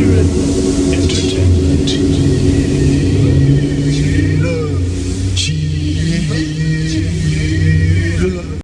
accurate entertainment.